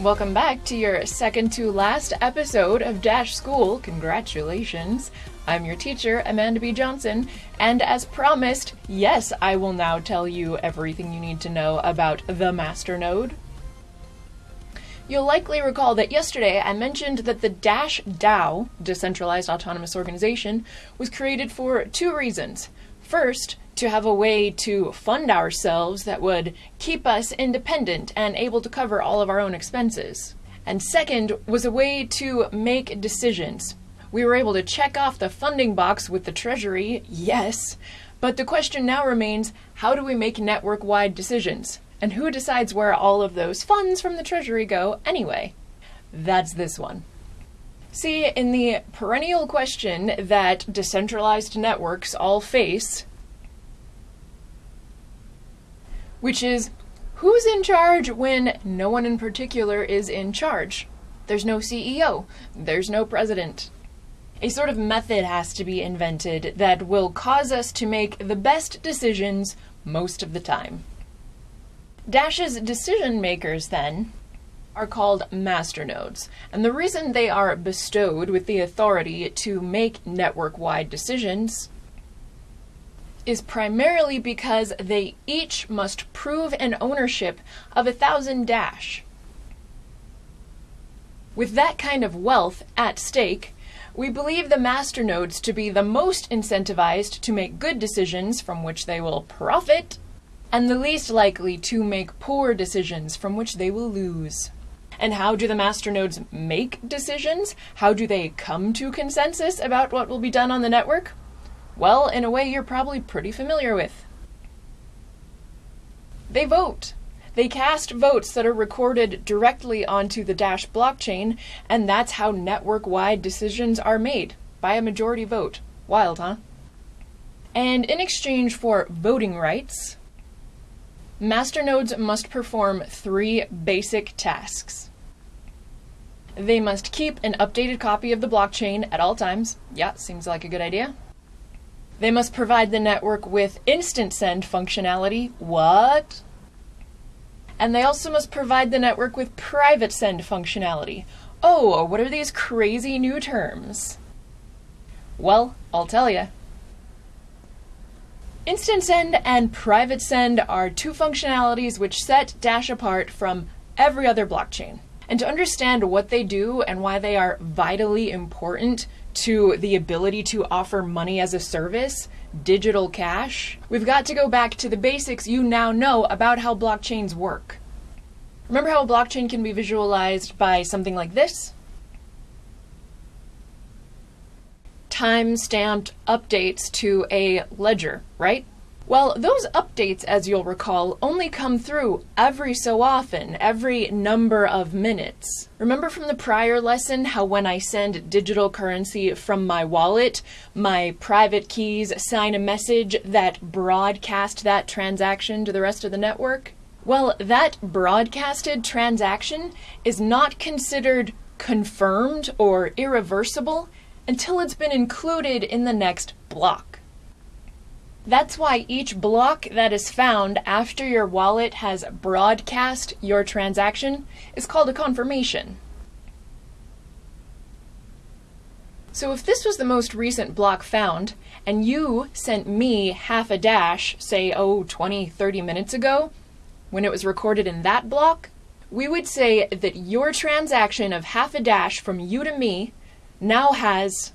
Welcome back to your second to last episode of Dash School. Congratulations. I'm your teacher, Amanda B. Johnson, and as promised, yes, I will now tell you everything you need to know about the masternode. You'll likely recall that yesterday I mentioned that the Dash DAO, Decentralized Autonomous Organization, was created for two reasons. First, to have a way to fund ourselves that would keep us independent and able to cover all of our own expenses. And second, was a way to make decisions. We were able to check off the funding box with the Treasury, yes, but the question now remains how do we make network wide decisions? And who decides where all of those funds from the Treasury go anyway? That's this one. See, in the perennial question that decentralized networks all face, which is who's in charge when no one in particular is in charge? There's no CEO, there's no president. A sort of method has to be invented that will cause us to make the best decisions most of the time. Dash's decision makers, then, are called masternodes, and the reason they are bestowed with the authority to make network wide decisions is primarily because they each must prove an ownership of a thousand Dash. With that kind of wealth at stake, we believe the masternodes to be the most incentivized to make good decisions from which they will profit and the least likely to make poor decisions from which they will lose. And how do the masternodes make decisions? How do they come to consensus about what will be done on the network? Well, in a way you're probably pretty familiar with. They vote. They cast votes that are recorded directly onto the Dash blockchain, and that's how network wide decisions are made by a majority vote. Wild, huh? And in exchange for voting rights, Masternodes must perform three basic tasks. They must keep an updated copy of the blockchain at all times. Yeah, seems like a good idea. They must provide the network with instant send functionality. What? And they also must provide the network with private send functionality. Oh, what are these crazy new terms? Well, I'll tell you. Instant Send and Private Send are two functionalities which set Dash apart from every other blockchain. And to understand what they do and why they are vitally important to the ability to offer money as a service, digital cash, we've got to go back to the basics you now know about how blockchains work. Remember how a blockchain can be visualized by something like this? time-stamped updates to a ledger, right? Well, those updates, as you'll recall, only come through every so often, every number of minutes. Remember from the prior lesson how when I send digital currency from my wallet, my private keys sign a message that broadcast that transaction to the rest of the network? Well, that broadcasted transaction is not considered confirmed or irreversible until it's been included in the next block. That's why each block that is found after your wallet has broadcast your transaction is called a confirmation. So if this was the most recent block found, and you sent me half a dash, say, oh, 20, 30 minutes ago, when it was recorded in that block, we would say that your transaction of half a dash from you to me now has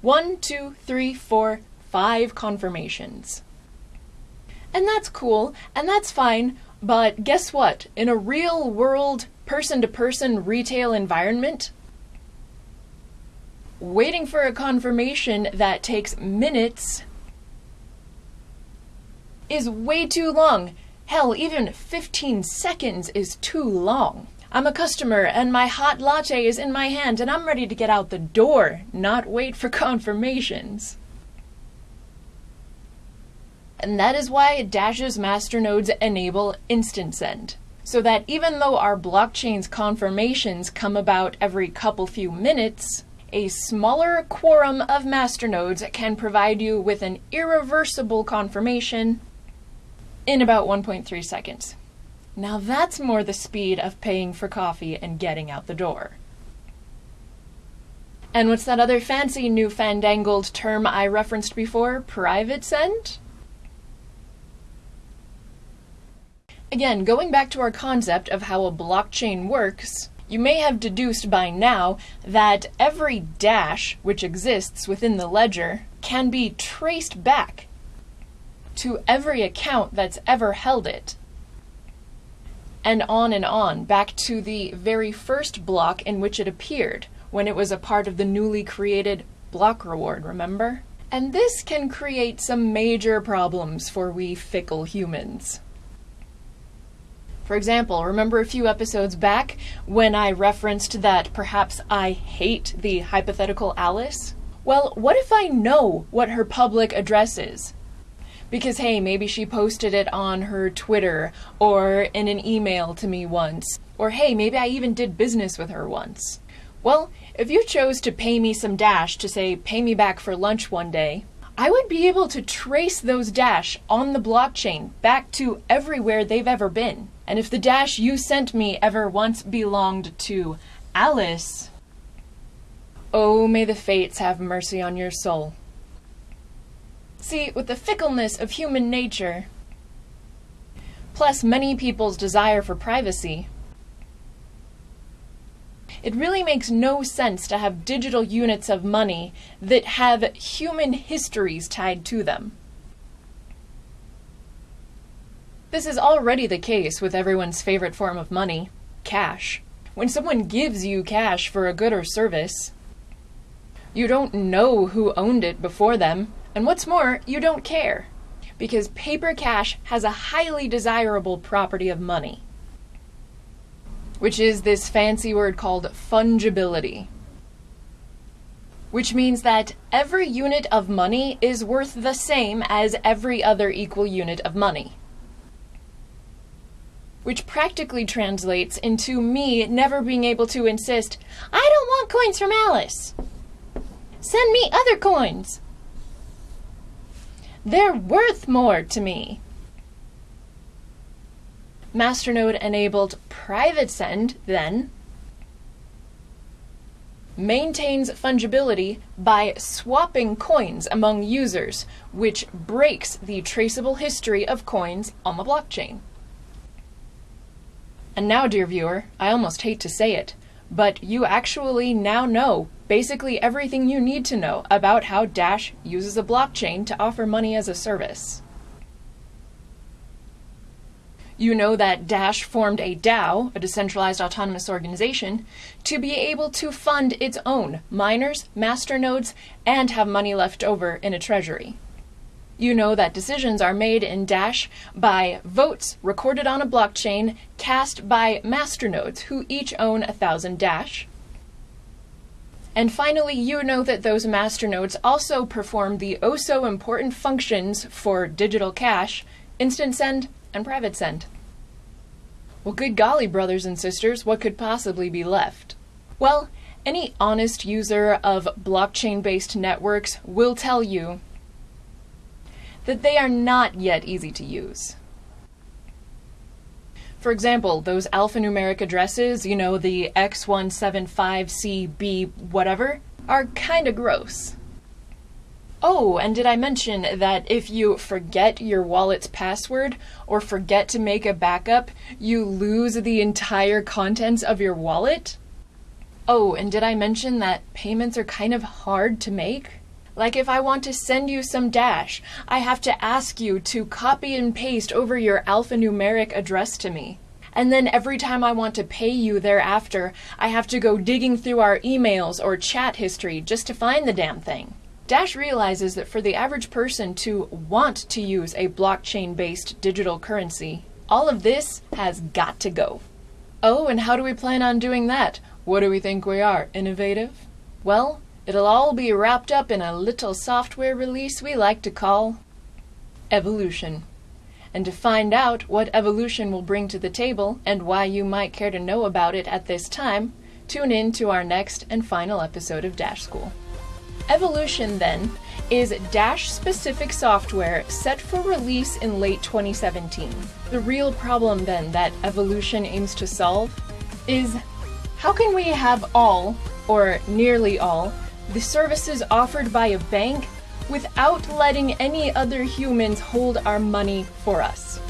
one, two, three, four, five confirmations. And that's cool, and that's fine, but guess what? In a real world, person to person retail environment, waiting for a confirmation that takes minutes is way too long. Hell, even 15 seconds is too long. I'm a customer and my hot latte is in my hand and I'm ready to get out the door, not wait for confirmations. And that is why Dash's masternodes enable instant send. So that even though our blockchain's confirmations come about every couple few minutes, a smaller quorum of masternodes can provide you with an irreversible confirmation in about 1.3 seconds. Now that's more the speed of paying for coffee and getting out the door. And what's that other fancy new fandangled term I referenced before? Private send? Again, going back to our concept of how a blockchain works, you may have deduced by now that every dash which exists within the ledger can be traced back to every account that's ever held it. And on and on, back to the very first block in which it appeared, when it was a part of the newly created block reward, remember? And this can create some major problems for we fickle humans. For example, remember a few episodes back when I referenced that perhaps I hate the hypothetical Alice? Well, what if I know what her public address is? Because, hey, maybe she posted it on her Twitter or in an email to me once. Or, hey, maybe I even did business with her once. Well, if you chose to pay me some dash to say, pay me back for lunch one day, I would be able to trace those dash on the blockchain back to everywhere they've ever been. And if the dash you sent me ever once belonged to Alice, oh, may the fates have mercy on your soul. See, with the fickleness of human nature, plus many people's desire for privacy, it really makes no sense to have digital units of money that have human histories tied to them. This is already the case with everyone's favorite form of money cash. When someone gives you cash for a good or service, you don't know who owned it before them, and what's more, you don't care. Because paper cash has a highly desirable property of money, which is this fancy word called fungibility. Which means that every unit of money is worth the same as every other equal unit of money which practically translates into me never being able to insist, I don't want coins from Alice. Send me other coins. They're worth more to me. Masternode enabled private send, then, maintains fungibility by swapping coins among users, which breaks the traceable history of coins on the blockchain. And now, dear viewer, I almost hate to say it, but you actually now know basically everything you need to know about how Dash uses a blockchain to offer money as a service. You know that Dash formed a DAO, a decentralized autonomous organization, to be able to fund its own miners, masternodes, and have money left over in a treasury. You know that decisions are made in Dash by votes recorded on a blockchain cast by masternodes who each own a thousand Dash. And finally, you know that those masternodes also perform the oh so important functions for digital cash, instant send, and private send. Well, good golly, brothers and sisters, what could possibly be left? Well, any honest user of blockchain based networks will tell you that they are not yet easy to use. For example, those alphanumeric addresses, you know, the X175CB whatever, are kinda gross. Oh, and did I mention that if you forget your wallet's password or forget to make a backup, you lose the entire contents of your wallet? Oh, and did I mention that payments are kind of hard to make? Like if I want to send you some dash, I have to ask you to copy and paste over your alphanumeric address to me. And then every time I want to pay you thereafter, I have to go digging through our emails or chat history just to find the damn thing. Dash realizes that for the average person to want to use a blockchain based digital currency, all of this has got to go. Oh, and how do we plan on doing that? What do we think we are? Innovative? Well, It'll all be wrapped up in a little software release we like to call Evolution. And to find out what Evolution will bring to the table and why you might care to know about it at this time, tune in to our next and final episode of Dash School. Evolution, then, is Dash specific software set for release in late 2017. The real problem, then, that evolution aims to solve is how can we have all, or nearly all, the services offered by a bank without letting any other humans hold our money for us?